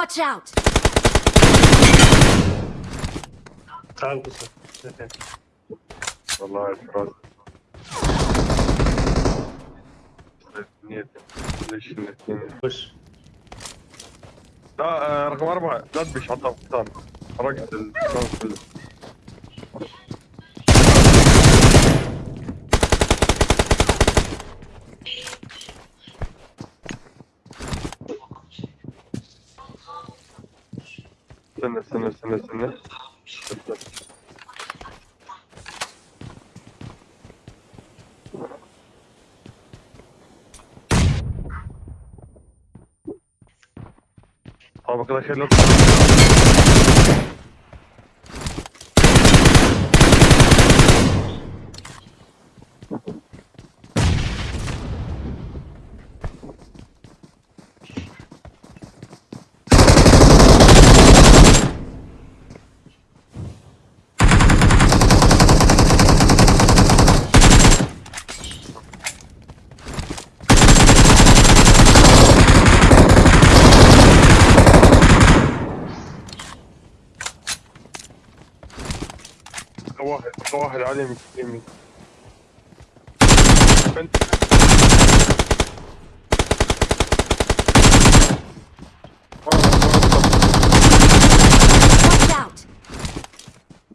Watch out! تعال انكسر والله الفراس ليش خش لا رقم اربعه لا تبش عطا رقت الكون كله üstüne üstüne üstüne üstüne. üstüne. Tamam arkadaşlar. عليه يمين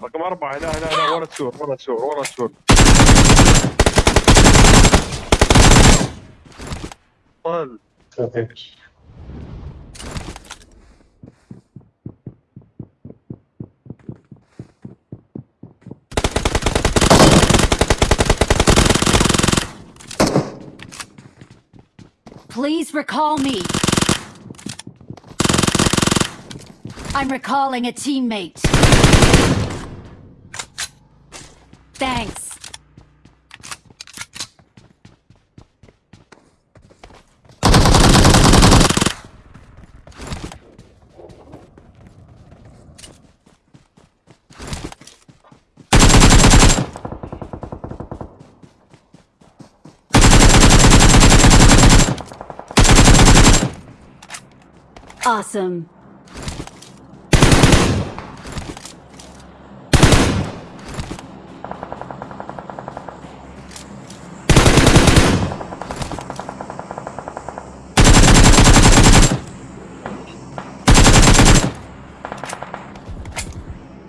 رقم أربعة هنا هنا هنا ورا السور ورا السور ورا السور طال Please recall me. I'm recalling a teammate. Thanks. Awesome.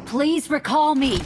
Please recall me.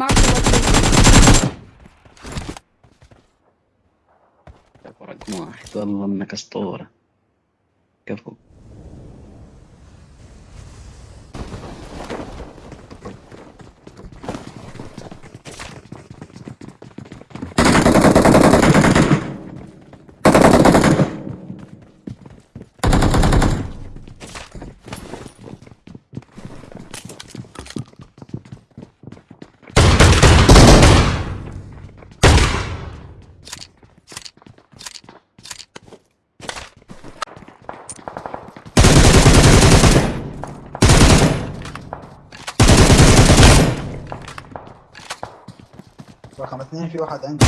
Mark the location. رقم واحد والله انك اسطوره كفو رقم اثنين في واحد عندي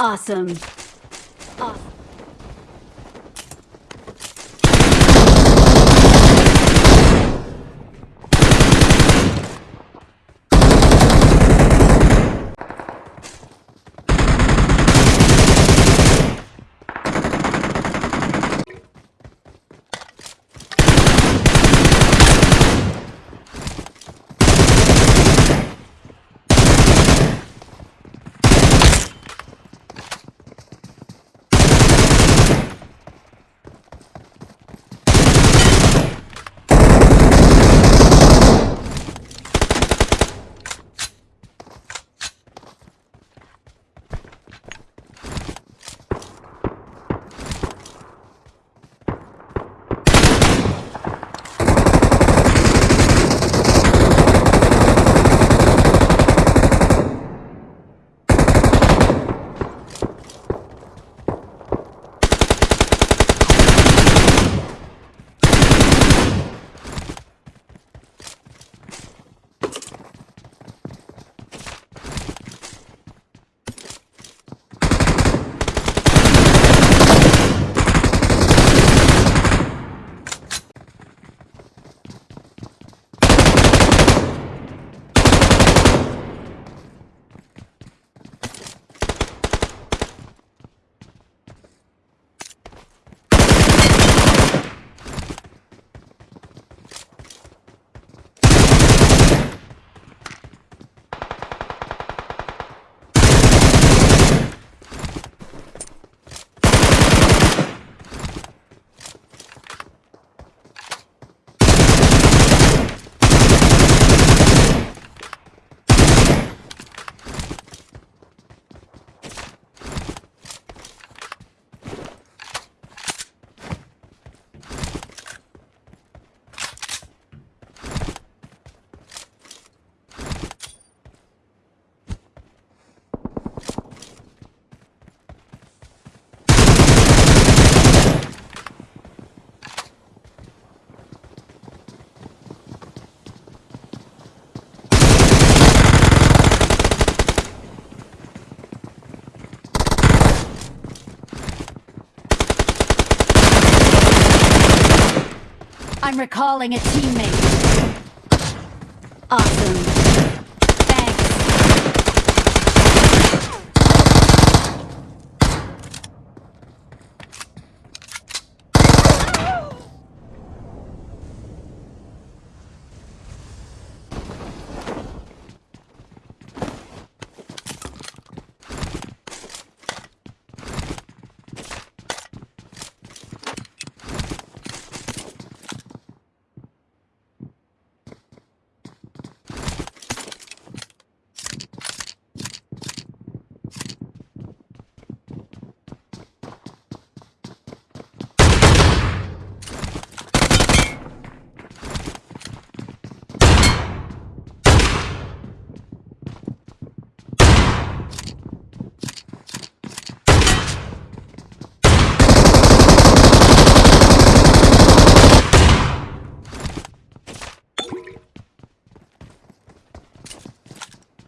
Awesome. Awesome. I'm recalling a teammate. Awesome.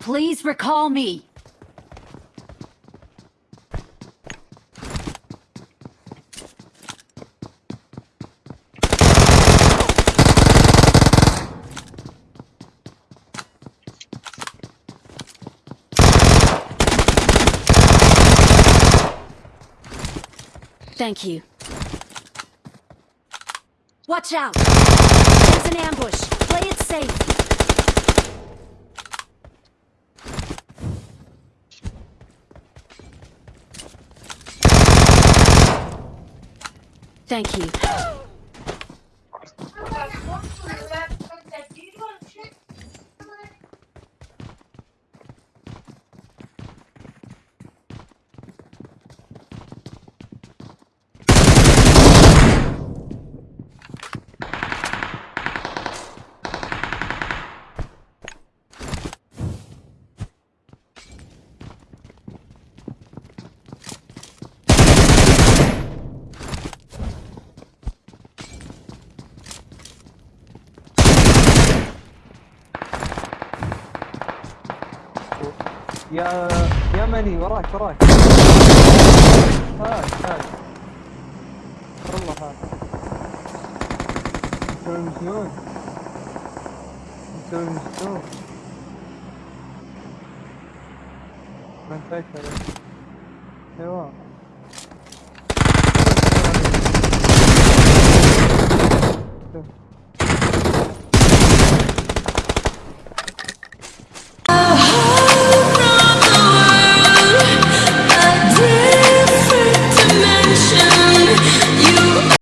Please recall me. Thank you. Watch out! There's an ambush. Play it safe. Thank you. يا يمني وراك وراك هاك هاك والله هاك مسوي مجنون مسوي مجنون ما انتشر ايوه